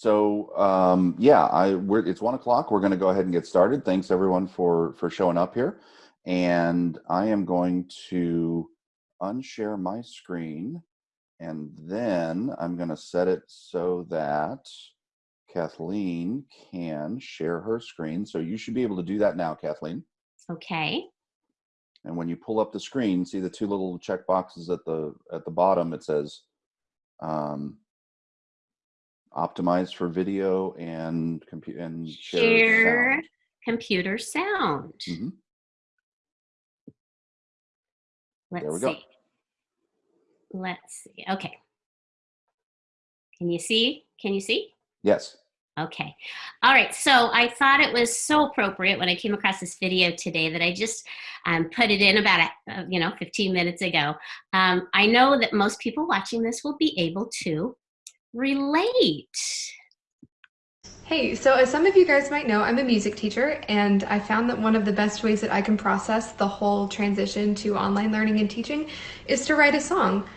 So um, yeah, I we're, it's one o'clock. We're going to go ahead and get started. Thanks everyone for for showing up here, and I am going to unshare my screen, and then I'm going to set it so that Kathleen can share her screen. So you should be able to do that now, Kathleen. Okay. And when you pull up the screen, see the two little check boxes at the at the bottom. It says um, optimized for video and compute and share, sound. computer sound. Mhm. Let's There we go. see. Let's see. Okay. Can you see? Can you see? Yes. Okay. All right. So I thought it was so appropriate when I came across this video today that I just um, put it in about, uh, you know, 15 minutes ago. Um, I know that most people watching this will be able to relate. Hey, so as some of you guys might know, I'm a music teacher, and I found that one of the best ways that I can process the whole transition to online learning and teaching is to write a song.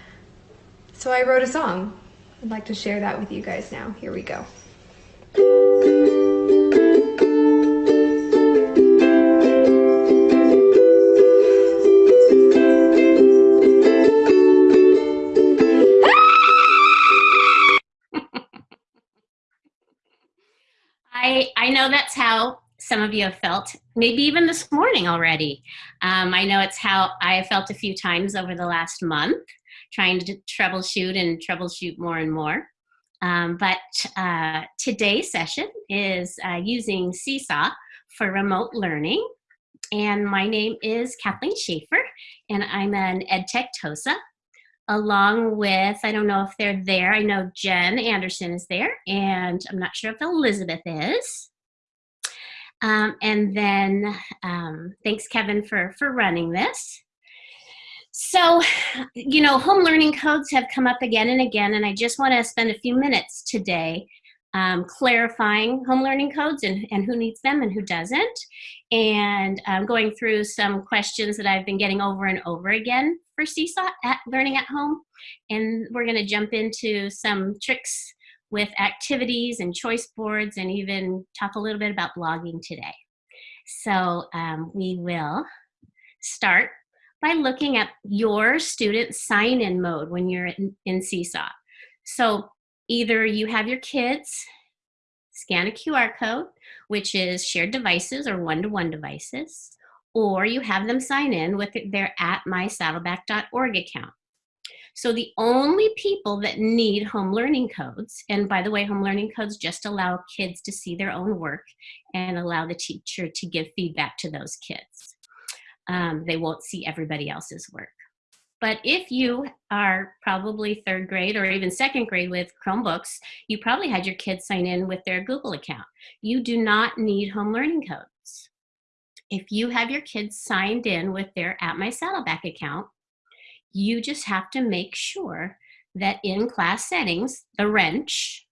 So I wrote a song. I'd like to share that with you guys now. Here we go. I, know that's how some of you have felt, maybe even this morning already. Um, I know it's how I have felt a few times over the last month, trying to troubleshoot and troubleshoot more and more. Um, but uh, today's session is uh, using Seesaw for remote learning. And my name is Kathleen Schaefer, and I'm an EdTech TOSA, along with, I don't know if they're there, I know Jen Anderson is there, and I'm not sure if Elizabeth is. Um, and then um, thanks, Kevin, for, for running this. So, you know, home learning codes have come up again and again, and I just want to spend a few minutes today um, clarifying home learning codes and, and who needs them and who doesn't, and um, going through some questions that I've been getting over and over again for Seesaw at Learning at Home. And we're going to jump into some tricks with activities and choice boards and even talk a little bit about blogging today. So um, we will start by looking at your student sign-in mode when you're in, in Seesaw. So either you have your kids scan a QR code, which is shared devices or one-to-one -one devices, or you have them sign in with their at mysaddleback.org account. So the only people that need home learning codes, and by the way, home learning codes just allow kids to see their own work and allow the teacher to give feedback to those kids. Um, they won't see everybody else's work. But if you are probably third grade or even second grade with Chromebooks, you probably had your kids sign in with their Google account. You do not need home learning codes. If you have your kids signed in with their At My Saddleback account, you just have to make sure that in class settings, the wrench,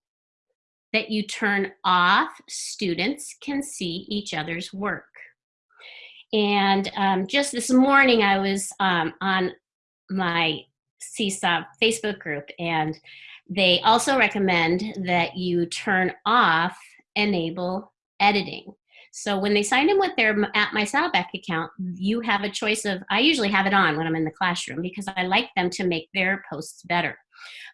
that you turn off students can see each other's work. And um, just this morning, I was um, on my Seesaw Facebook group, and they also recommend that you turn off enable editing. So when they sign in with their at my Saddleback account, you have a choice of, I usually have it on when I'm in the classroom because I like them to make their posts better.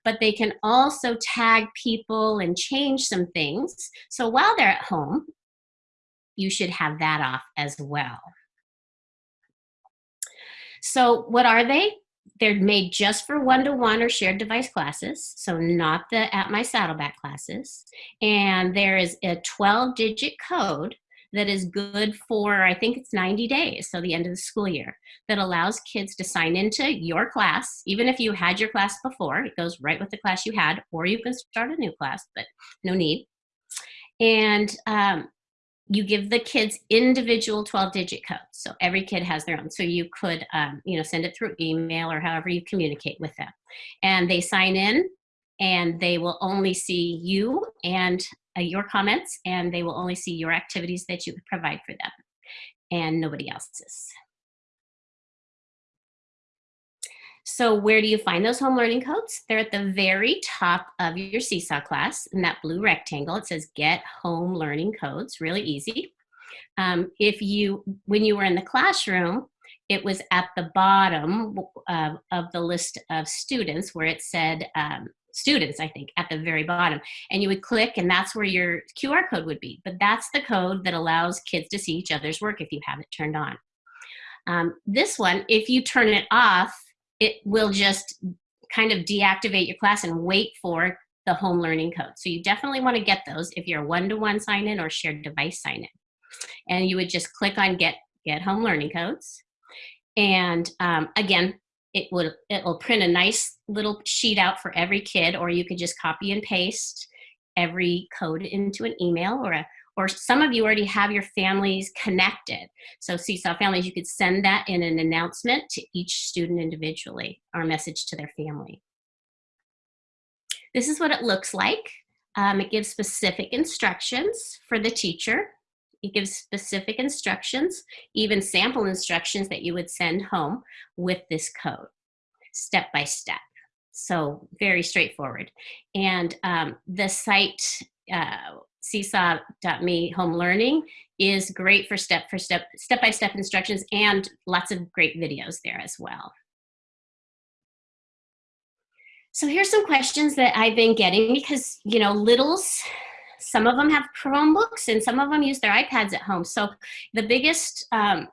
But they can also tag people and change some things. So while they're at home, you should have that off as well. So what are they? They're made just for one-to-one -one or shared device classes, so not the At My Saddleback classes. And there is a 12-digit code that is good for, I think it's 90 days, so the end of the school year, that allows kids to sign into your class, even if you had your class before, it goes right with the class you had, or you can start a new class, but no need. And um, you give the kids individual 12 digit codes. So every kid has their own. So you could, um, you know, send it through email or however you communicate with them. And they sign in and they will only see you and uh, your comments and they will only see your activities that you provide for them and nobody else's. So where do you find those home learning codes? They're at the very top of your Seesaw class in that blue rectangle. It says get home learning codes, really easy. Um, if you, when you were in the classroom, it was at the bottom uh, of the list of students where it said um, students, I think, at the very bottom. And you would click and that's where your QR code would be. But that's the code that allows kids to see each other's work if you have it turned on. Um, this one, if you turn it off, it will just kind of deactivate your class and wait for the home learning code. So you definitely want to get those if you're one-to-one -one sign in or shared device sign in. And you would just click on get, get home learning codes. And um, again, it will it will print a nice little sheet out for every kid, or you could just copy and paste every code into an email or a or some of you already have your families connected. So Seesaw Families, you could send that in an announcement to each student individually or message to their family. This is what it looks like. Um, it gives specific instructions for the teacher. It gives specific instructions, even sample instructions that you would send home with this code, step by step. So very straightforward. And um, the site uh, seesaw.me home learning is great for step for step step by step instructions and lots of great videos there as well so here's some questions that i've been getting because you know littles some of them have chromebooks and some of them use their ipads at home so the biggest um,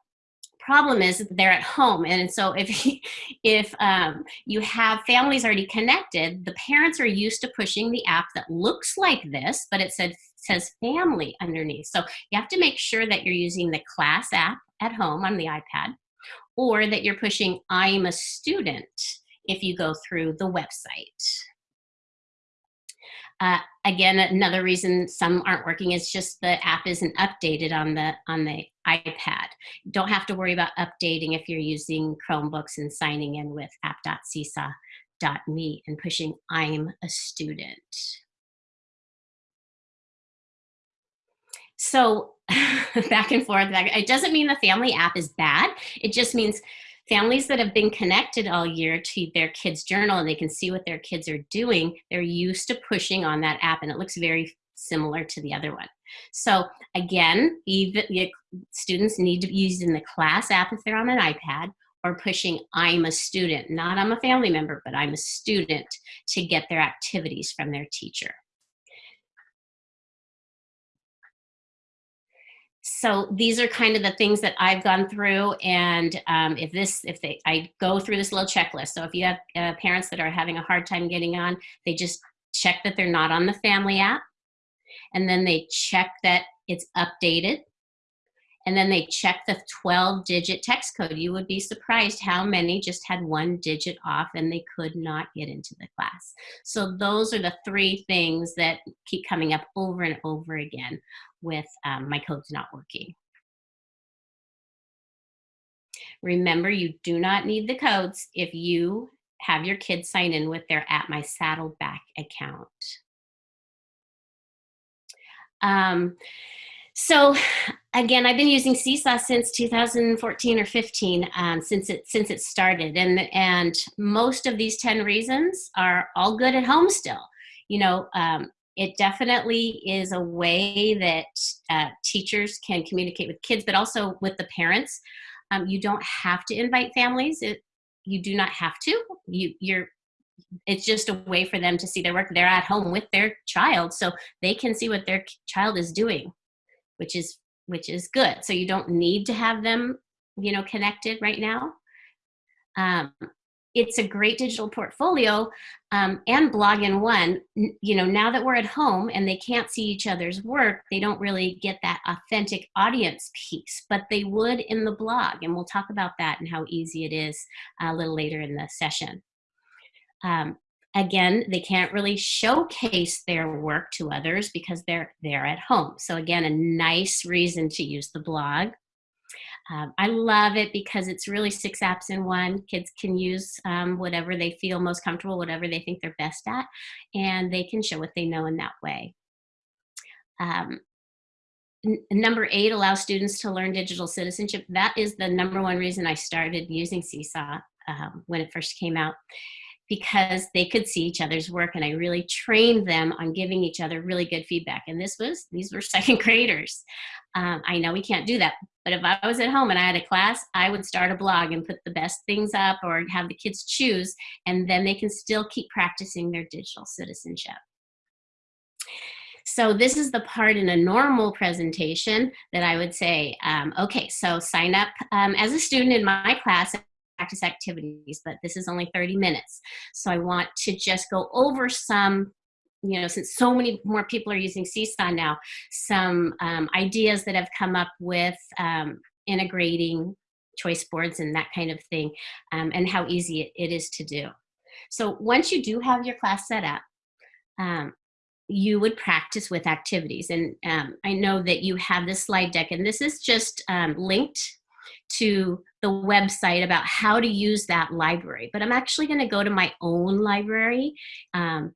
problem is they're at home. And so if if um, you have families already connected the parents are used to pushing the app that looks like this but it said says family underneath. So you have to make sure that you're using the class app at home on the ipad or that you're pushing i'm a student if you go through the website uh, again, another reason some aren't working is just the app isn't updated on the on the iPad. Don't have to worry about updating if you're using Chromebooks and signing in with app.seesaw.me and pushing I'm a student. So back and forth, back, it doesn't mean the family app is bad. It just means families that have been connected all year to their kids journal and they can see what their kids are doing they're used to pushing on that app and it looks very similar to the other one. So again even students need to be using the class app if they're on an ipad or pushing i'm a student not i'm a family member but i'm a student to get their activities from their teacher so these are kind of the things that I've gone through. And um, if this, if they, I go through this little checklist. So if you have uh, parents that are having a hard time getting on, they just check that they're not on the family app. And then they check that it's updated. And then they check the 12 digit text code. You would be surprised how many just had one digit off and they could not get into the class. So those are the three things that keep coming up over and over again with um, my codes not working. Remember, you do not need the codes if you have your kids sign in with their At My Saddleback account. Um, so again, I've been using Seesaw since 2014 or 15, um, since it since it started, and and most of these 10 reasons are all good at home still. You know, um, it definitely is a way that uh, teachers can communicate with kids, but also with the parents. Um, you don't have to invite families. It, you do not have to. You, you're. It's just a way for them to see their work. They're at home with their child, so they can see what their child is doing, which is which is good. So you don't need to have them, you know, connected right now. Um, it's a great digital portfolio um, and blog in one you know now that we're at home and they can't see each other's work they don't really get that authentic audience piece but they would in the blog and we'll talk about that and how easy it is a little later in the session um, again they can't really showcase their work to others because they're they're at home so again a nice reason to use the blog um, I love it because it's really six apps in one. Kids can use um, whatever they feel most comfortable, whatever they think they're best at, and they can show what they know in that way. Um, number eight allows students to learn digital citizenship. That is the number one reason I started using Seesaw. um, when it first came out because they could see each other's work and I really trained them on giving each other really good feedback. And this was, these were second graders. Um, I know we can't do that, but if I was at home and I had a class, I would start a blog and put the best things up or have the kids choose, and then they can still keep practicing their digital citizenship. So this is the part in a normal presentation that I would say, um, okay, so sign up um, as a student in my class practice activities, but this is only 30 minutes. So I want to just go over some, you know, since so many more people are using Seesaw now, some um, ideas that have come up with um, integrating choice boards and that kind of thing, um, and how easy it, it is to do. So once you do have your class set up, um, you would practice with activities. And um, I know that you have this slide deck, and this is just um, linked to the website about how to use that library. But I'm actually going to go to my own library. Um,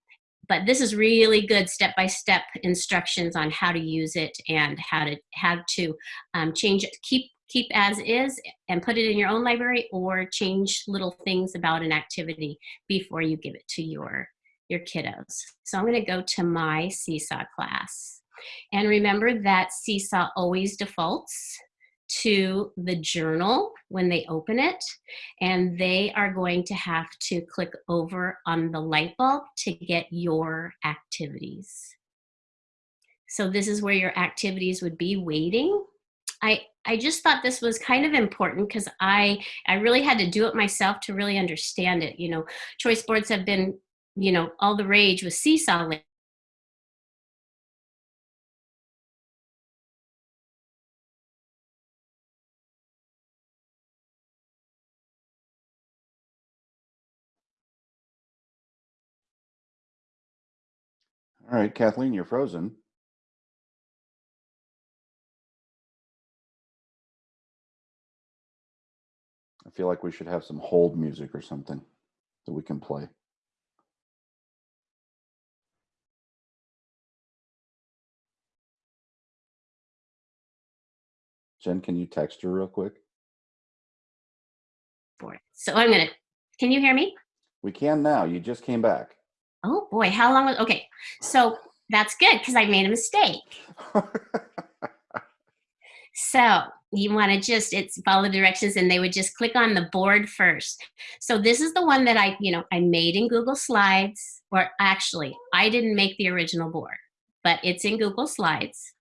but this is really good step-by-step -step instructions on how to use it and how to how to um, change it, keep keep as is and put it in your own library or change little things about an activity before you give it to your your kiddos. So I'm going to go to my Seesaw class. And remember that Seesaw always defaults to the journal when they open it and they are going to have to click over on the light bulb to get your activities. So this is where your activities would be waiting. I, I just thought this was kind of important because I, I really had to do it myself to really understand it. You know, choice boards have been, you know, all the rage with Seesaw All right, Kathleen, you're frozen. I feel like we should have some hold music or something that we can play. Jen, can you text her real quick? So I'm gonna, can you hear me? We can now. You just came back. Oh boy, how long was, okay. So that's good because I made a mistake. so you want to just, it's follow the directions and they would just click on the board first. So this is the one that I, you know, I made in Google Slides, or actually I didn't make the original board, but it's in Google Slides.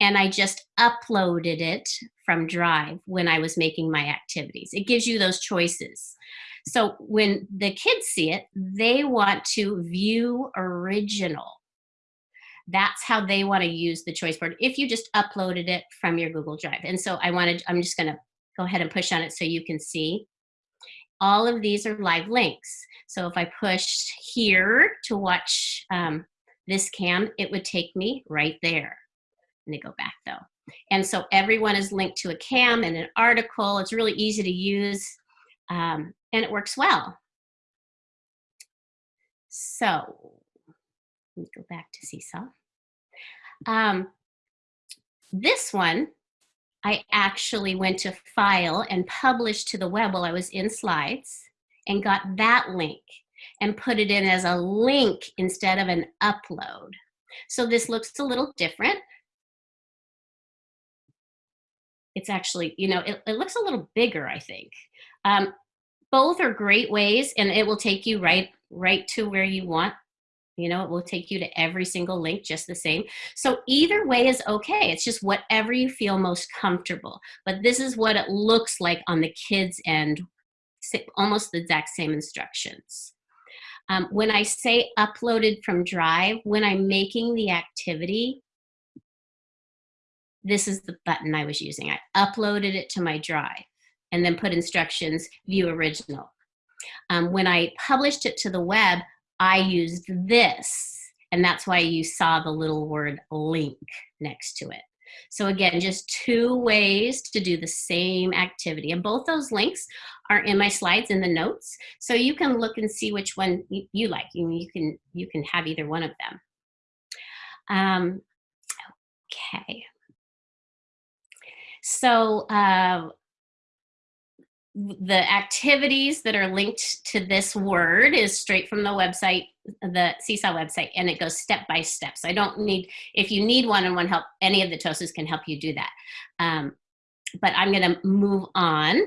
And I just uploaded it from Drive when I was making my activities. It gives you those choices. So when the kids see it, they want to view original. That's how they want to use the choice board if you just uploaded it from your Google Drive. And so I wanted, I'm just going to go ahead and push on it so you can see. All of these are live links. So if I pushed here to watch um, this cam, it would take me right there. Let me go back though. And so everyone is linked to a cam and an article. It's really easy to use. Um, and it works well. So let me go back to Seesaw. Um, this one, I actually went to file and published to the web while I was in slides and got that link and put it in as a link instead of an upload. So this looks a little different. It's actually, you know, it, it looks a little bigger, I think. Um, both are great ways and it will take you right right to where you want. You know it will take you to every single link just the same. So either way is okay. It's just whatever you feel most comfortable. But this is what it looks like on the kids end almost the exact same instructions. Um, when I say uploaded from Drive, when I'm making the activity, this is the button I was using. I uploaded it to my Drive and then put instructions, view original. Um, when I published it to the web, I used this, and that's why you saw the little word link next to it. So again, just two ways to do the same activity. And both those links are in my slides in the notes. So you can look and see which one you, like. You, can, you can have either one of them. Um, okay. So uh, the activities that are linked to this word is straight from the website, the Seesaw website, and it goes step by step. So I don't need, if you need one-on-one help, any of the TOSAs can help you do that. Um, but I'm gonna move on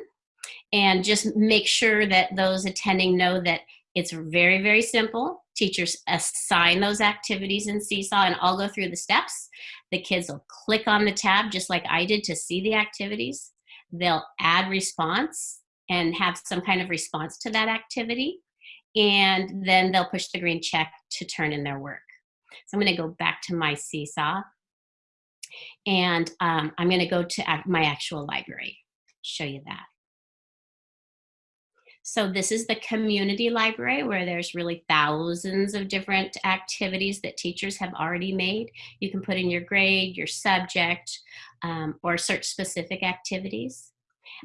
and just make sure that those attending know that it's very, very simple. Teachers assign those activities in Seesaw and I'll go through the steps. The kids will click on the tab just like I did to see the activities. They'll add response and have some kind of response to that activity. And then they'll push the green check to turn in their work. So I'm gonna go back to my Seesaw and um, I'm gonna go to my actual library, show you that. So this is the community library where there's really thousands of different activities that teachers have already made. You can put in your grade, your subject, um, or search specific activities.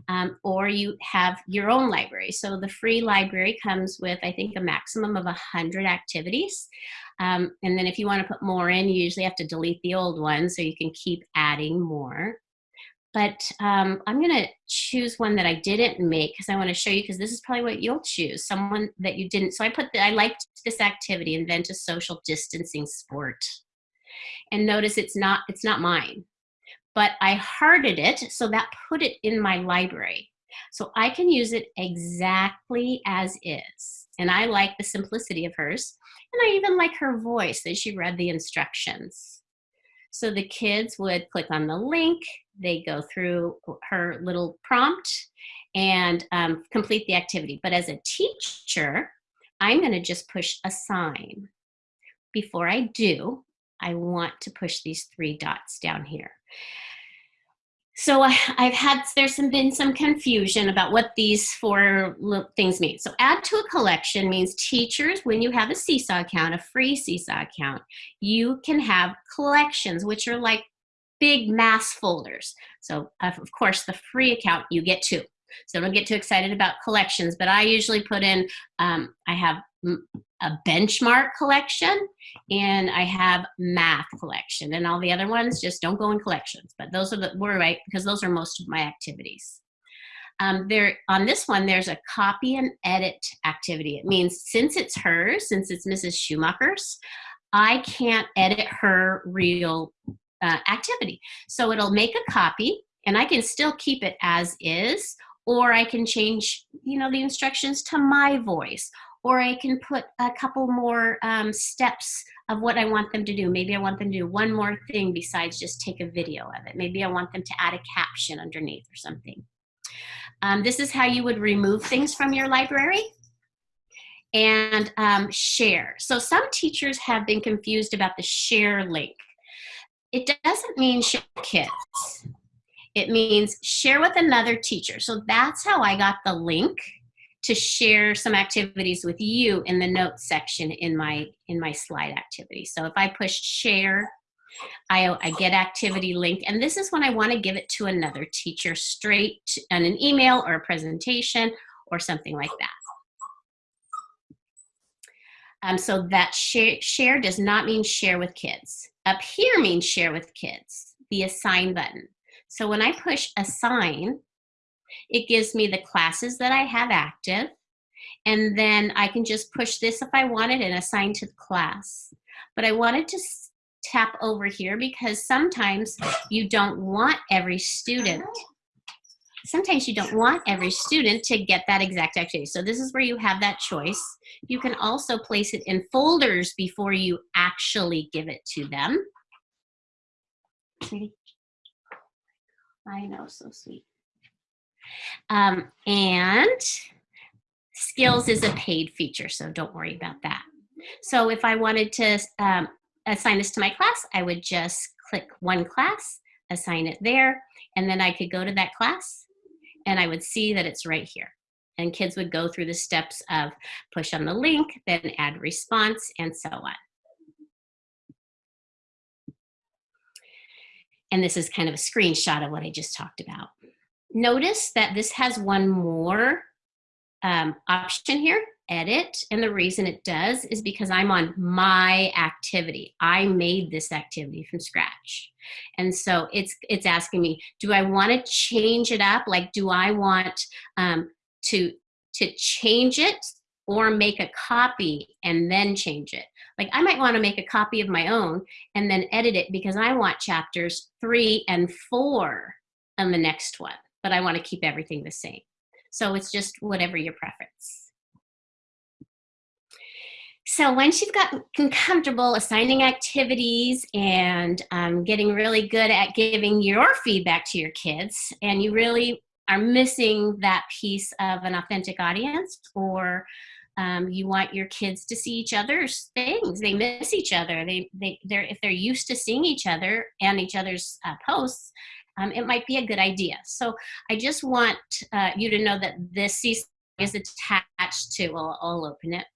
Um, or you have your own library. So the free library comes with, I think, a maximum of 100 activities. Um, and then if you want to put more in, you usually have to delete the old ones so you can keep adding more but um, I'm gonna choose one that I didn't make because I wanna show you because this is probably what you'll choose, someone that you didn't. So I put, the, I liked this activity, invent a social distancing sport. And notice it's not, it's not mine, but I hearted it, so that put it in my library. So I can use it exactly as is. And I like the simplicity of hers. And I even like her voice as she read the instructions. So the kids would click on the link, they go through her little prompt and um, complete the activity. But as a teacher, I'm gonna just push assign. Before I do, I want to push these three dots down here. So I, have had, there's some, been some confusion about what these four things mean. So add to a collection means teachers, when you have a Seesaw account, a free Seesaw account, you can have collections, which are like big mass folders. So of course the free account, you get two. So don't get too excited about collections, but I usually put in, um, I have a benchmark collection and I have math collection and all the other ones just don't go in collections, but those are the, we're right, because those are most of my activities. Um, there On this one, there's a copy and edit activity. It means since it's hers, since it's Mrs. Schumacher's, I can't edit her real uh, activity. So it'll make a copy and I can still keep it as is, or I can change, you know, the instructions to my voice, or I can put a couple more um, steps of what I want them to do. Maybe I want them to do one more thing besides just take a video of it. Maybe I want them to add a caption underneath or something. Um, this is how you would remove things from your library and um, share. So some teachers have been confused about the share link. It doesn't mean share kids. It means share with another teacher. So that's how I got the link to share some activities with you in the notes section in my in my slide activity. So if I push share, I, I get activity link, and this is when I want to give it to another teacher straight on an email or a presentation or something like that. Um, so that share, share does not mean share with kids. Up here means share with kids, the assign button. So when I push assign, it gives me the classes that I have active. And then I can just push this if I wanted and assign to the class. But I wanted to tap over here because sometimes you don't want every student sometimes you don't want every student to get that exact activity. So this is where you have that choice. You can also place it in folders before you actually give it to them. I know, so sweet. Um, and skills is a paid feature, so don't worry about that. So if I wanted to um, assign this to my class, I would just click one class, assign it there, and then I could go to that class and I would see that it's right here. And kids would go through the steps of push on the link, then add response, and so on. And this is kind of a screenshot of what I just talked about. Notice that this has one more um, option here. edit. And the reason it does is because I'm on my activity. I made this activity from scratch. And so it's, it's asking me, do I want to change it up? Like, do I want um, to, to change it or make a copy and then change it. Like I might want to make a copy of my own and then edit it because I want chapters three and four on the next one, but I want to keep everything the same. So it's just whatever your preference. So once you've gotten comfortable assigning activities and um, getting really good at giving your feedback to your kids, and you really are missing that piece of an authentic audience or um, you want your kids to see each other's things. They miss each other. They, they, they're, if they're used to seeing each other and each other's uh, posts, um, it might be a good idea. So I just want uh, you to know that this Seesaw is attached to, I'll open it.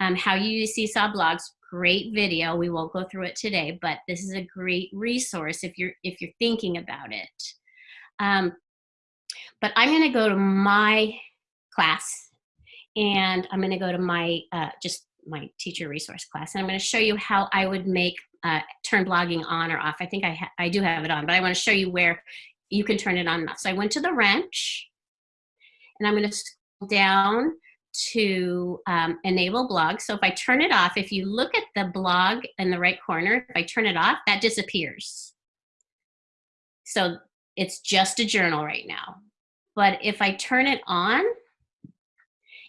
Um, how you use Seesaw blogs, great video. We won't go through it today, but this is a great resource if you're, if you're thinking about it. Um, but I'm gonna go to my class and I'm gonna go to my, uh, just my teacher resource class and I'm gonna show you how I would make, uh, turn blogging on or off. I think I, I do have it on, but I wanna show you where you can turn it on and off. So I went to the wrench and I'm gonna scroll down to um, enable blog. So if I turn it off, if you look at the blog in the right corner, if I turn it off, that disappears. So it's just a journal right now. But if I turn it on,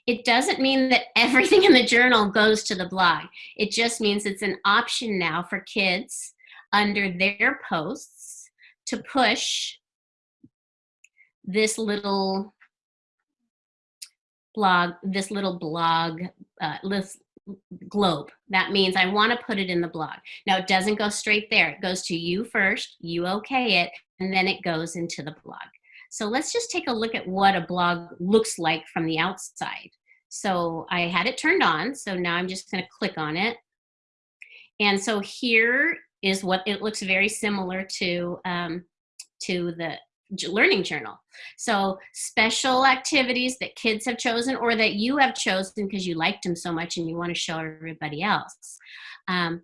it doesn't mean that everything in the journal goes to the blog. It just means it's an option now for kids under their posts to push this little blog, this little blog, uh, globe. That means I want to put it in the blog. Now it doesn't go straight there. It goes to you first, you okay it, and then it goes into the blog. So let's just take a look at what a blog looks like from the outside. So I had it turned on, so now I'm just gonna click on it. And so here is what it looks very similar to, um, to the learning journal. So special activities that kids have chosen or that you have chosen because you liked them so much and you want to show everybody else um,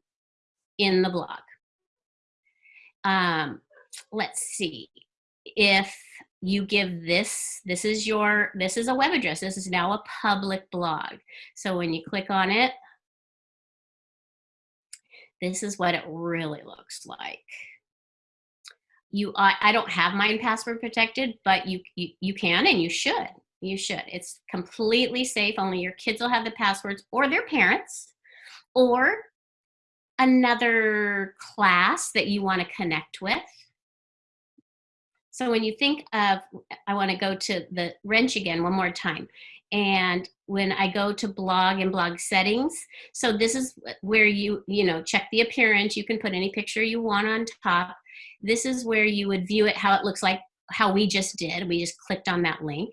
in the blog. Um, let's see if you give this, this is your, this is a web address. This is now a public blog. So when you click on it, this is what it really looks like. You, I, I don't have mine password protected, but you, you, you can and you should. You should. It's completely safe. Only your kids will have the passwords or their parents or another class that you want to connect with so when you think of, I wanna go to the wrench again one more time. And when I go to blog and blog settings, so this is where you, you know, check the appearance. You can put any picture you want on top. This is where you would view it, how it looks like, how we just did. We just clicked on that link.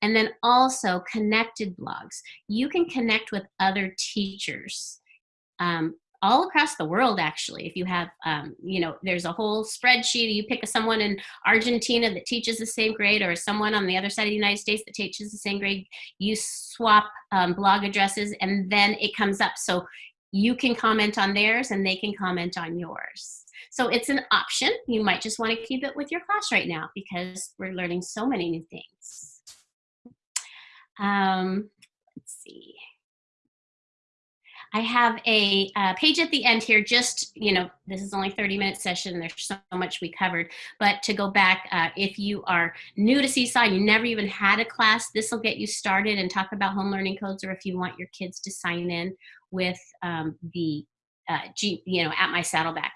And then also connected blogs. You can connect with other teachers. Um, all across the world actually if you have um, you know there's a whole spreadsheet you pick someone in argentina that teaches the same grade or someone on the other side of the united states that teaches the same grade you swap um, blog addresses and then it comes up. So you can comment on theirs and they can comment on yours. So it's an option. You might just want to keep it with your class right now because we're learning so many new things. Um, let's see I have a uh, page at the end here, just, you know, this is only 30 minute session. There's so much we covered, but to go back, uh, if you are new to Seesaw, you never even had a class, this will get you started and talk about home learning codes, or if you want your kids to sign in with um, the, uh, G, you know, at my Saddleback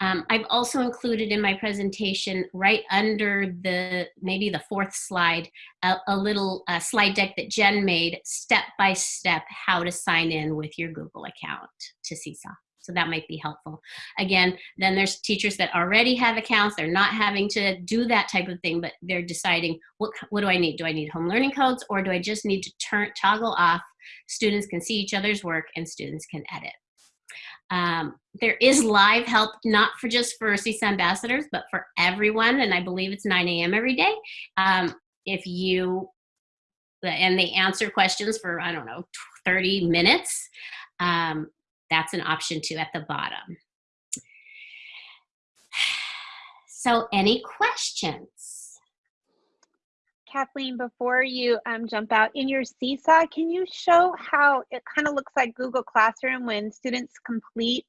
um, I've also included in my presentation right under the, maybe the fourth slide, a, a little uh, slide deck that Jen made step by step how to sign in with your Google account to Seesaw. So that might be helpful. Again, then there's teachers that already have accounts. They're not having to do that type of thing, but they're deciding what, what do I need? Do I need home learning codes or do I just need to turn toggle off? Students can see each other's work and students can edit. Um, there is live help, not for just for Seesaw ambassadors, but for everyone. And I believe it's 9 a.m. every day. Um, if you and they answer questions for, I don't know, 30 minutes. Um, that's an option too at the bottom. So any questions? Kathleen, before you um, jump out, in your Seesaw, can you show how it kind of looks like Google Classroom when students complete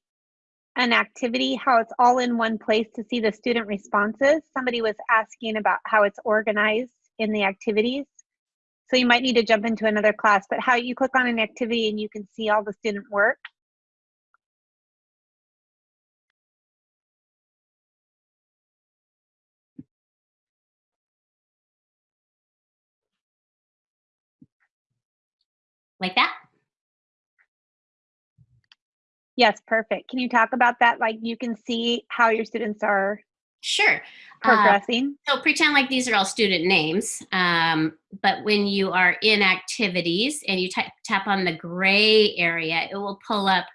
an activity, how it's all in one place to see the student responses? Somebody was asking about how it's organized in the activities. So you might need to jump into another class, but how you click on an activity and you can see all the student work. Like that? Yes, perfect. Can you talk about that? Like you can see how your students are Sure. Uh, progressing. so pretend like these are all student names, um, but when you are in activities and you tap tap on the gray area, it will pull up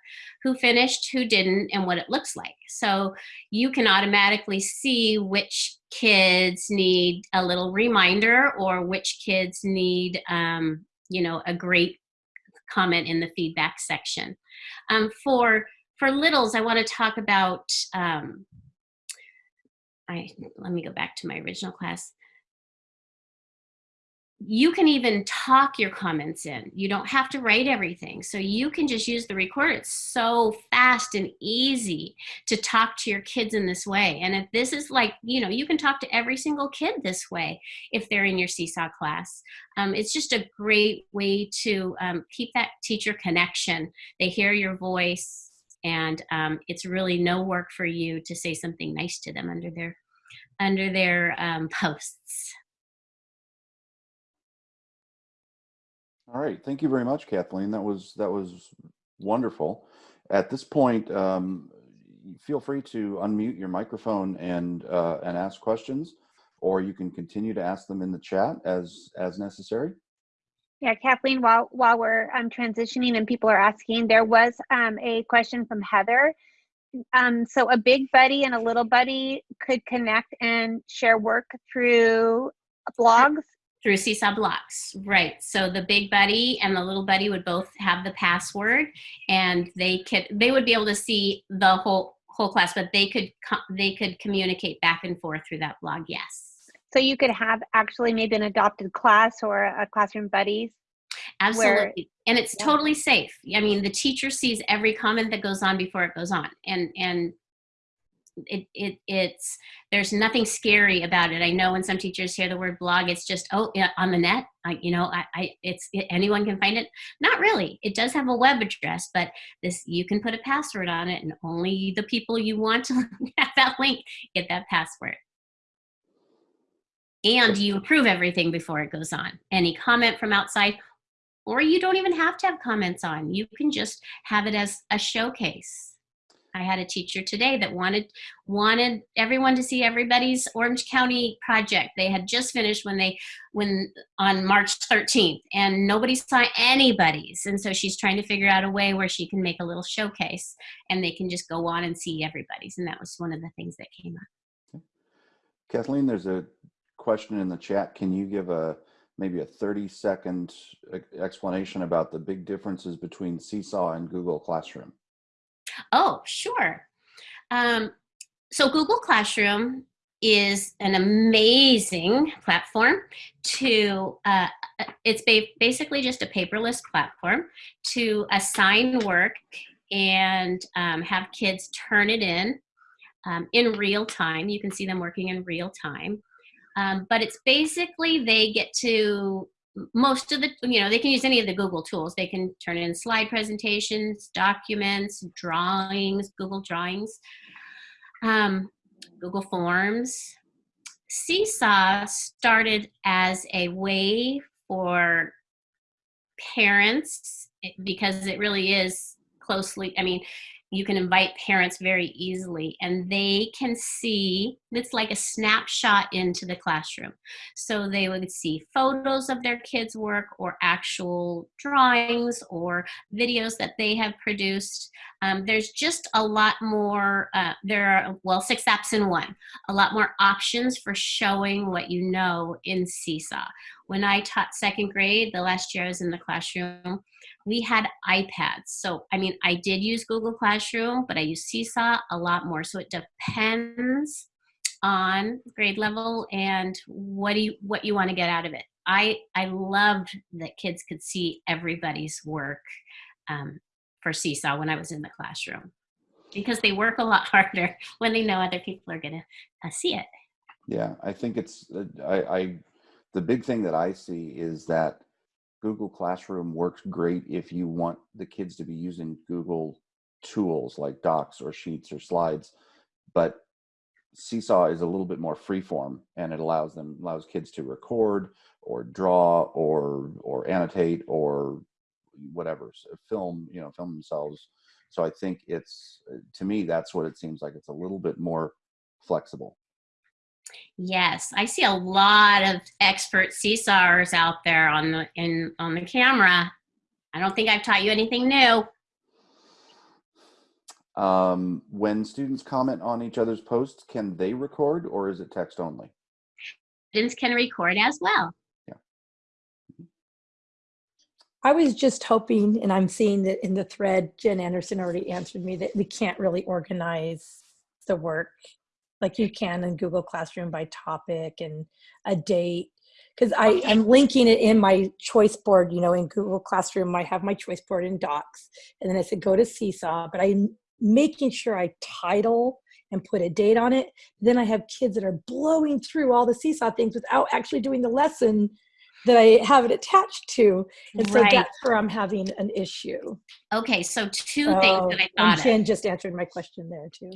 who finished, who didn't, and what it looks like. So you can automatically see which kids need a little reminder or which kids need, um, you know, a great comment in the feedback section. Um, for for littles, I want to talk about. Um, I let me go back to my original class. You can even talk your comments in. You don't have to write everything. So you can just use the recorder. It's so fast and easy to talk to your kids in this way. And if this is like, you know, you can talk to every single kid this way if they're in your Seesaw class. Um, it's just a great way to um, keep that teacher connection. They hear your voice and um, it's really no work for you to say something nice to them under their under their um, posts. All right, thank you very much, Kathleen. That was that was wonderful. At this point, um, feel free to unmute your microphone and uh, and ask questions, or you can continue to ask them in the chat as as necessary. Yeah, Kathleen, while while we're um, transitioning and people are asking, there was um, a question from Heather. Um, so a big buddy and a little buddy could connect and share work through blogs. Through Seesaw Blogs, right? So the big buddy and the little buddy would both have the password, and they could they would be able to see the whole whole class, but they could co- they could communicate back and forth through that blog. Yes, So you could have actually maybe an adopted class or a classroom buddies. absolutely, and it's Yeah. totally safe. I mean, the teacher sees every comment that goes on before it goes on, and and it, it it's there's nothing scary about it. I know when some teachers hear the word blog, it's just oh yeah, on the net. I, you know, I, I it's it, anyone can find it. Not really. It does have a web address, but this you can put a password on it, and only the people you want to have that link get that password. And you approve everything before it goes on. Any comment from outside, or you don't even have to have comments on. You can just have it as a showcase. I had a teacher today that wanted wanted everyone to see everybody's Orange County project. They had just finished when they when on March 13th and nobody saw anybody's. And so she's trying to figure out a way where she can make a little showcase and they can just go on and see everybody's. And that was one of the things that came up. Kathleen, there's a question in the chat. Can you give a maybe a 30 second e- explanation about the big differences between Seesaw and Google Classroom? Oh, sure. Um, so Google Classroom is an amazing platform to, uh, it's ba- basically just a paperless platform to assign work and um, have kids turn it in um, in real time. You can see them working in real time. Um, but it's basically they get to most of the you know they can use any of the google tools. They can turn in slide presentations documents drawings google drawings um, google forms. Seesaw started as a way for parents eh, because it really is closely i mean you can invite parents very easily and they can see it's like a snapshot into the classroom. So they would see photos of their kids work or actual drawings or videos that they have produced. Um, there's just a lot more uh, there are well six apps in one. A lot more options for showing what you know in seesaw when I taught second grade, the last year I was in the classroom, we had iPads. So, I mean, I did use Google Classroom, but I use Seesaw a lot more. So it depends on grade level and what do you what you want to get out of it. I I loved that kids could see everybody's work um, for Seesaw when I was in the classroom because they work a lot harder when they know other people are going to uh, see it. Yeah, I think it's uh, I, I the big thing that I see is that Google Classroom works great if you want the kids to be using Google tools like Docs or Sheets or Slides, but Seesaw is a little bit more freeform and it allows them allows kids to record or draw or or annotate or whatever film you know film themselves. So i think it's to me that's what it seems like. It's a little bit more flexible Yes, I see a lot of expert seesawers out there on the in on the camera. I don't think I've taught you anything new. um, when students comment on each other's posts can they record or is it text only Students can record as well. Yeah. I was just hoping, and I'm seeing that in the thread, Jen Anderson already answered me that we can't really organize the work like you can in Google Classroom by topic and a date. Because oh, I Okay. I'm linking it in my choice board, you know, in Google Classroom, I have my choice board in Docs, and then I said go to Seesaw, but I'm making sure I title and put a date on it. Then I have kids that are blowing through all the Seesaw things without actually doing the lesson that I have it attached to. And so Right. that's where I'm having an issue. Okay, so two things that I and thought of. Jen just answered my question there too.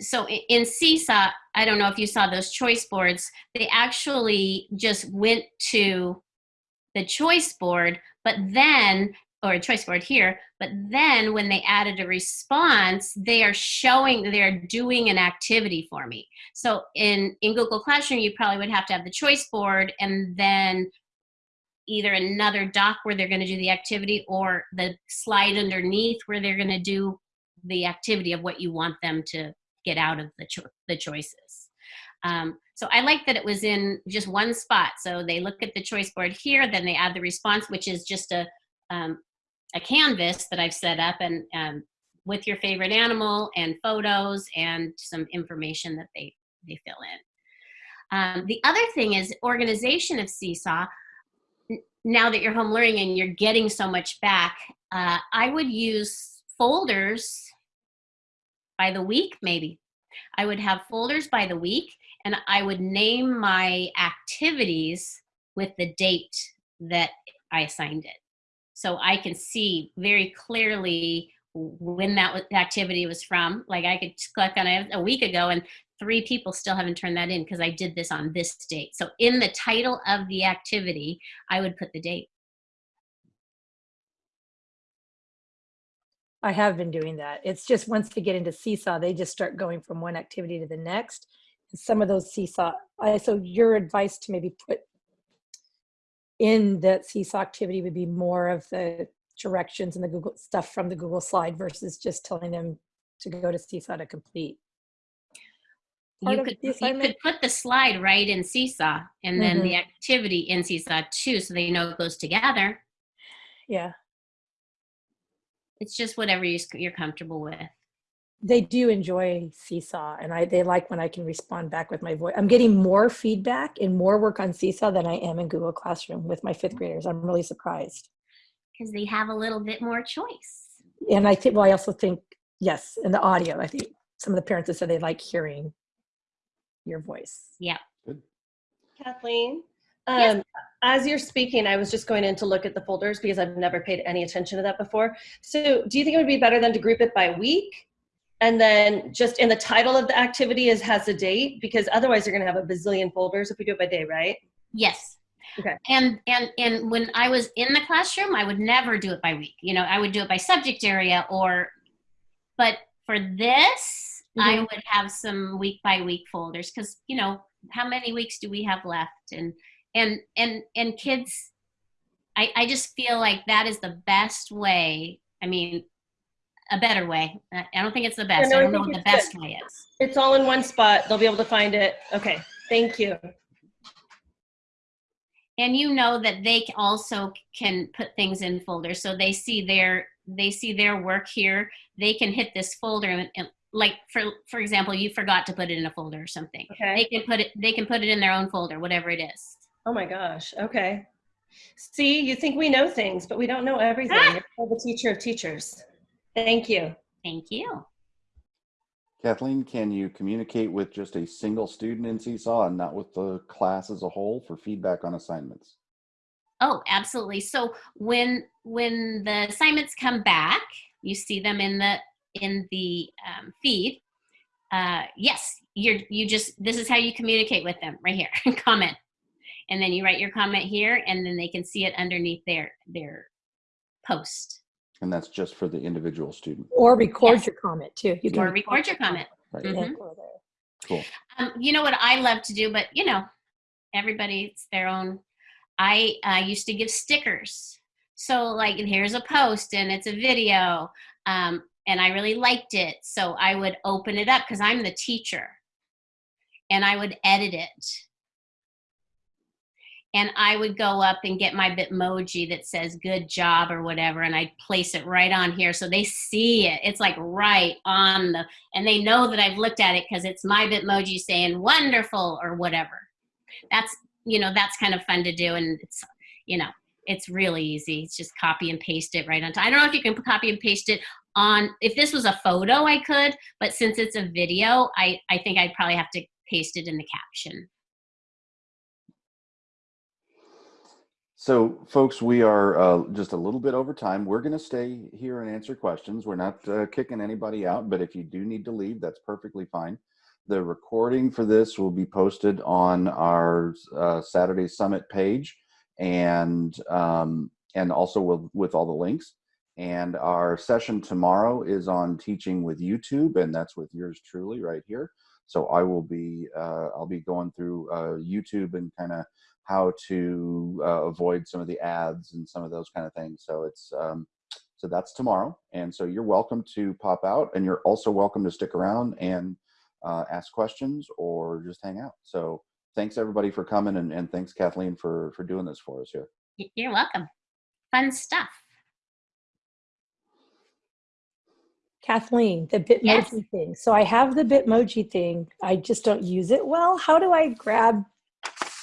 So in Seesaw, I don't know if you saw those choice boards, they actually just went to the choice board, but then, or a choice board here, but then when they added a response, they are showing, they're doing an activity for me. So in, in Google Classroom, you probably would have to have the choice board and then either another doc where they're going to do the activity or the slide underneath where they're going to do the activity of what you want them to get out of the, cho- the choices. Um, so I like that it was in just one spot. So they look at the choice board here, then they add the response, which is just a, um, a canvas that I've set up and um, with your favorite animal and photos and some information that they, they fill in. Um, the other thing is organization of Seesaw. Now that you're home learning and you're getting so much back, uh, I would use folders by the week, maybe. I would have folders by the week and I would name my activities with the date that I assigned it. So I can see very clearly when that activity was from. Like I could click on it a week ago and three people still haven't turned that in because I did this on this date. So in the title of the activity, I would put the date. I have been doing that. It's just once they get into Seesaw, they just start going from one activity to the next. And some of those Seesaw, I, so your advice to maybe put in that Seesaw activity would be more of the directions and the Google stuff from the Google slide versus just telling them to go to Seesaw to complete. Part you could you could put the slide right in Seesaw and then the mm-hmm. activity in Seesaw too, so they know it goes together. Yeah, It's just whatever you, you're comfortable with. they do enjoy Seesaw, and I they like when I can respond back with my voice. I'm getting more feedback and more work on Seesaw than I am in Google Classroom with my fifth graders. I'm really surprised. because they have a little bit more choice. And I think, well, I also think, yes, in the audio, I think some of the parents have said they like hearing your voice. Yeah. Kathleen, Yes. um, as you're speaking, I was just going in to look at the folders because I've never paid any attention to that before. So do you think it would be better than to group it by week? And then just in the title of the activity is has a date because otherwise you're gonna have a bazillion folders if we do it by day, right? Yes. Okay. And and and when I was in the classroom, I would never do it by week. You know, I would do it by subject area or but for this, I would have some week by week folders cuz you know, how many weeks do we have left and and and and kids I I just feel like that is the best way. I mean, a better way. I I don't think it's the best. no, I I don't know what the best way is. It's all in one spot. They'll be able to find it. Okay, thank you. and you know that they also can put things in folders so they see their they see their work here they can hit this folder and, and like for for example you forgot to put it in a folder or something Okay. they can put it they can put it in their own folder whatever it is Oh my gosh. Okay. See, you think we know things, but we don't know everything. Ah! You're the teacher of teachers. Thank you. thank you Kathleen, can you communicate with just a single student in Seesaw and not with the class as a whole for feedback on assignments? oh absolutely so when when the assignments come back you see them in the in the um, feed uh, yes you're you just this is how you communicate with them right here comment and then you write your comment here and then they can see it underneath their their post And that's just for the individual student. Or record Yes. your comment too. You or record your comment Right. Mhm. Yeah, go there. Cool. um, you know what i love to do but you know everybody's their own i uh, used to give stickers so like here's a post and it's a video um, and i really liked it so i would open it up because i'm the teacher and i would edit it and i would go up and get my bitmoji that says good job or whatever and i'd place it right on here so they see it it's like right on the and they know that I've looked at it because it's my Bitmoji saying wonderful or whatever. That's you know that's kind of fun to do, and it's you know it's really easy. It's just copy and paste it right on. I don't know if you can copy and paste it on. If this was a photo, I could, but since it's a video, I I think I'd probably have to paste it in the caption. So, folks, we are uh, just a little bit over time. We're going to stay here and answer questions. We're not uh, kicking anybody out, but if you do need to leave, that's perfectly fine. The recording for this will be posted on our uh, Saturday Summit page, and um, and also with, with all the links. And our session tomorrow is on teaching with YouTube, and that's with yours truly right here. So I will be uh, I'll be going through uh, YouTube and kind of how to uh, avoid some of the ads and some of those kind of things. So it's um, so that's tomorrow, and so you're welcome to pop out, and you're also welcome to stick around and uh, ask questions or just hang out. So thanks everybody for coming, and, and thanks Kathleen for for doing this for us here. You're welcome. Fun stuff. Kathleen, the Bitmoji Yes. thing. So I have the Bitmoji thing. I just don't use it well. How do I grab?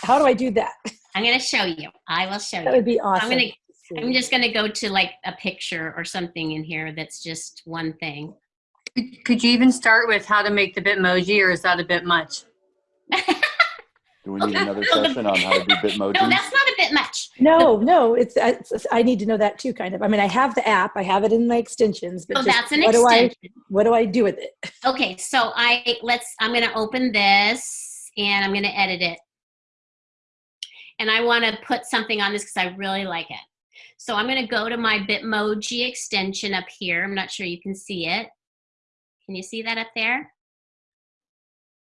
How do I do that? I'm going to show you. I will show That you. That would be awesome. I'm, gonna- I'm just going to go to like a picture or something in here that's just one thing. Could, could you even start with how to make the Bitmoji, or is that a bit much? Do we need another session on how to do Bitmoji? No, that's not a bit much. No, no, it's, it's I need to know that too, kind of. I mean, I have the app, I have it in my extensions, but So just that's an what do I extension. what do I do with it? Okay, so I let's I'm gonna open this and I'm gonna edit it. And I wanna put something on this because I really like it. So I'm gonna go to my Bitmoji extension up here. I'm not sure you can see it. Can you see that up there?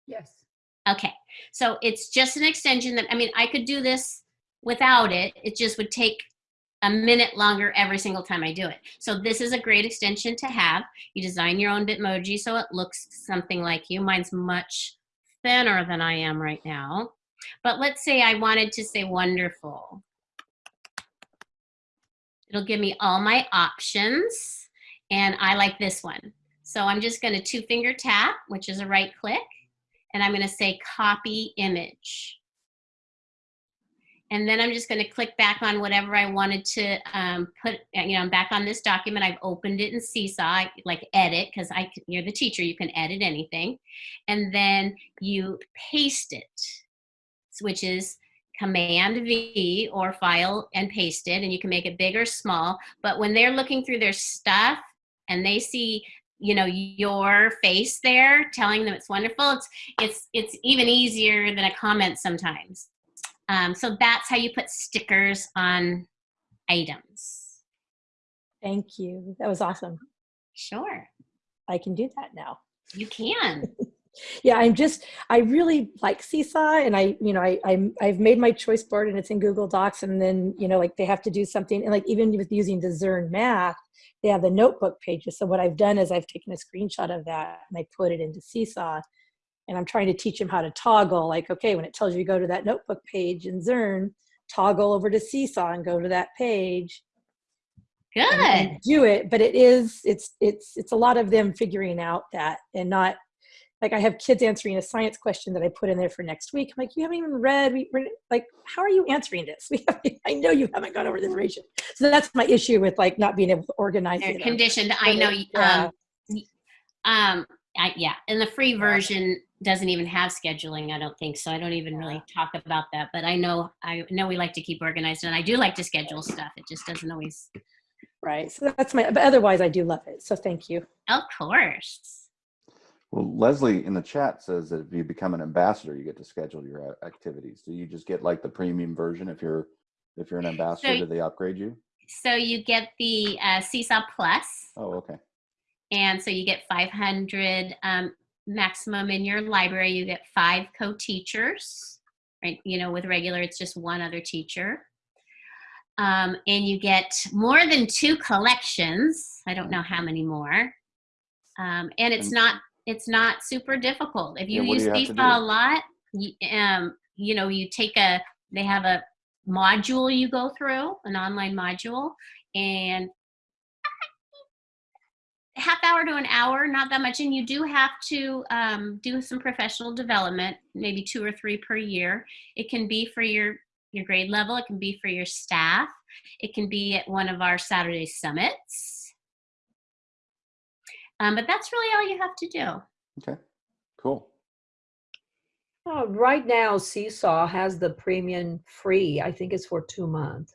Yes. Okay, so it's just an extension that, I mean, I could do this without it. It just would take a minute longer every single time I do it. So this is a great extension to have. You design your own Bitmoji so it looks something like you. Mine's much thinner than I am right now. But let's say I wanted to say wonderful. It'll give me all my options and I like this one. So I'm just gonna two finger tap, which is a right click and I'm going to say copy image. And then I'm just going to click back on whatever I wanted to um, put, you know, I'm back on this document. I've opened it in Seesaw, I like edit, because I you're the teacher, you can edit anything. And then you paste it, which is Command V or file and paste it, and you can make it big or small. But when they're looking through their stuff and they see you know your face there telling them it's wonderful it's it's it's even easier than a comment sometimes um, so that's how you put stickers on items Thank you. That was awesome. sure I can do that now. you can yeah i'm just i really like seesaw and i you know I, I'm, i've made my choice board and it's in google docs and then you know like they have to do something and like even with using the Zearn math they have the notebook pages so what i've done is i've taken a screenshot of that and i put it into seesaw and i'm trying to teach them how to toggle like okay when it tells you to go to that notebook page in Zearn toggle over to Seesaw and go to that page Good. do it. But it is, it's, it's, it's a lot of them figuring out that and not like I have kids answering a science question that I put in there for next week. I'm like, you haven't even read, we, we're, like, how are you answering this? We have, I know you haven't gone over the information. So that's my issue with like not being able to organize They're it. conditioned. I know. Yeah. Um, um, I, yeah, and the free version doesn't even have scheduling. I don't think so. I don't even really talk about that. But I know, I know we like to keep organized, and I do like to schedule stuff. It just doesn't always. Right. So that's my, but otherwise I do love it. So thank you. Of course. Well, Leslie in the chat says that if you become an ambassador, you get to schedule your activities. Do you just get like the premium version if you're if you're an ambassador? So- do they upgrade you? So you get the uh, Seesaw Plus, Oh, okay. and so you get 500 um, maximum in your library. You get five co-teachers, right? You know, with regular, it's just one other teacher. Um, and you get more than two collections. I don't know how many more. Um, and it's And- not it's not super difficult. If you Yeah, what do use you Seesaw a lot, you, um, you know, you take a they have a module you go through, an online module, and half hour to an hour, not that much. And you do have to um, do some professional development, maybe two or three per year. It can be for your your grade level. It can be for your staff. It can be at one of our Saturday summits. Um, but that's really all you have to do. Okay. Cool. Uh, right now, Seesaw has the premium free. I think it's for two months.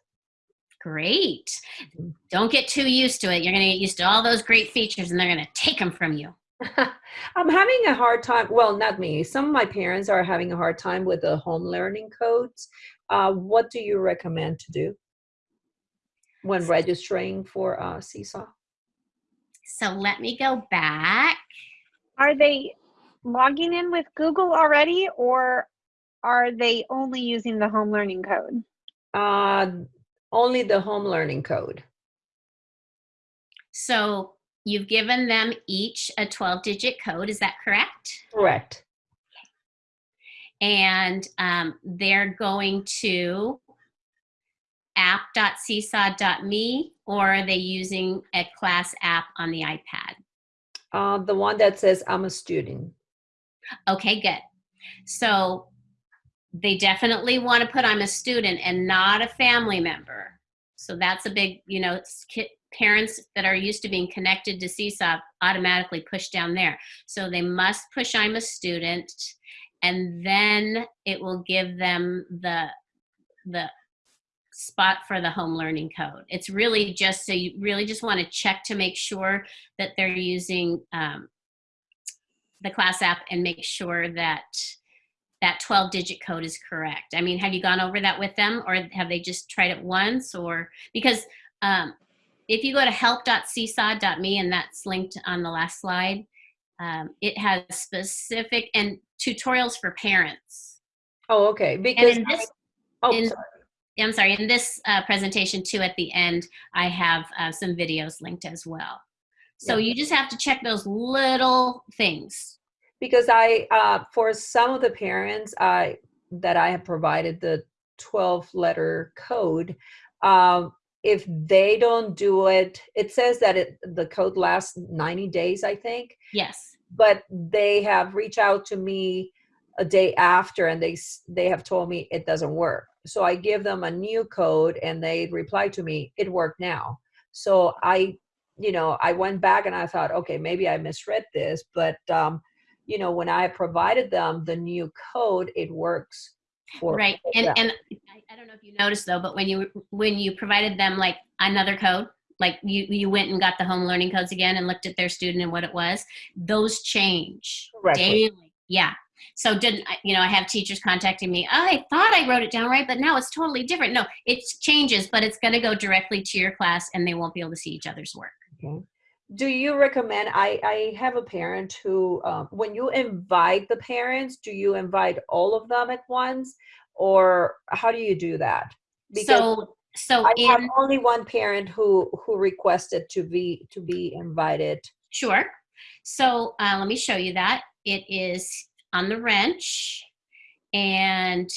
Great. Mhm. Don't get too used to it. You're going to get used to all those great features and they're going to take them from you. I'm having a hard time. Well, not me. Some of my parents are having a hard time with the home learning codes. Uh, what do you recommend to do when registering for uh, Seesaw? So let me go back. Are they logging in with Google already or are they only using the home learning code? Uh, only the home learning code. So you've given them each a 12 digit code. Is that correct? Correct. and um, they're going to app.seesaw.me or are they using a class app on the iPad? Uh, the one that says I'm a student. Okay, good. So they definitely want to put I'm a student and not a family member. So that's a big, you know, it's parents that are used to being connected to Seesaw automatically push down there. So they must push I'm a student and then it will give them the the spot for the home learning code. It's really just so you really just want to check to make sure that they're using um, the class app and make sure that that 12 digit code is correct. I mean, have you gone over that with them or have they just tried it once or because um, if you go to help.seesaw.me and that's linked on the last slide, um, it has specific and tutorials for parents. Oh, okay. And Because this, oh, in- sorry. I'm sorry, in this uh, presentation too, at the end, I have uh, some videos linked as well. So Yeah. you just have to check those little things. because I, uh, for some of the parents, I that I have provided the 12 letter code. Um, if they don't do it, it says that it, the code lasts 90 days, I think. Yes. But they have reached out to me a day after, and they they have told me it doesn't work. So I give them a new code, and they reply to me, "It worked now." So I, you know, I went back and I thought, okay, maybe I misread this, but um, you know, when I provided them the new code, it works for right and them. and I, I don't know if you noticed though but when you when you provided them like another code like you you went and got the home learning codes again and looked at their student and what it was those change Correctly. daily yeah so didn't you know i have teachers contacting me oh, i thought i wrote it down right but now it's totally different no it changes but it's going to go directly to your class and they won't be able to see each other's work Okay. Do you recommend? I I have a parent who, um, when you invite the parents, do you invite all of them at once, or how do you do that? so so I have only one parent who who requested to be to be invited. Sure. So uh, let me show you that. It is on the wrench and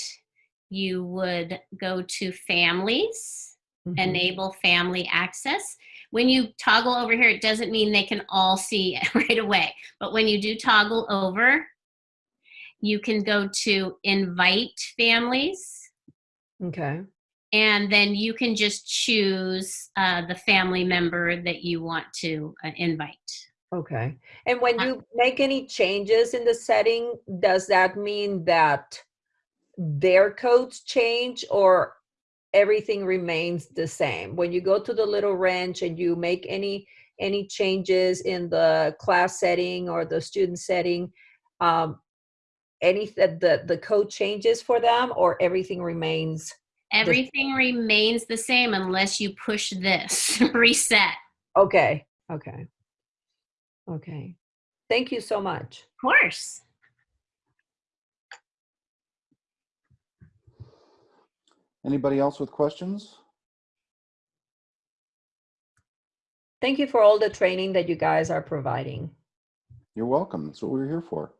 you would go to families, Mhm. enable family access. When you toggle over here, it doesn't mean they can all see it right away. But when you do toggle over, you can go to invite families Okay. and then you can just choose uh, the family member that you want to uh, invite. Okay. And when you make any changes in the setting, does that mean that their codes change or everything remains the same? When you go to the little wrench and you make any any changes in the class setting or the student setting, um, any th- the the code changes for them or everything remains Everything remains the same unless you push this reset. okay. Okay. Okay. Thank you so much. Of course. Anybody else with questions? Thank you for all the training that you guys are providing. You're welcome. That's what we're here for.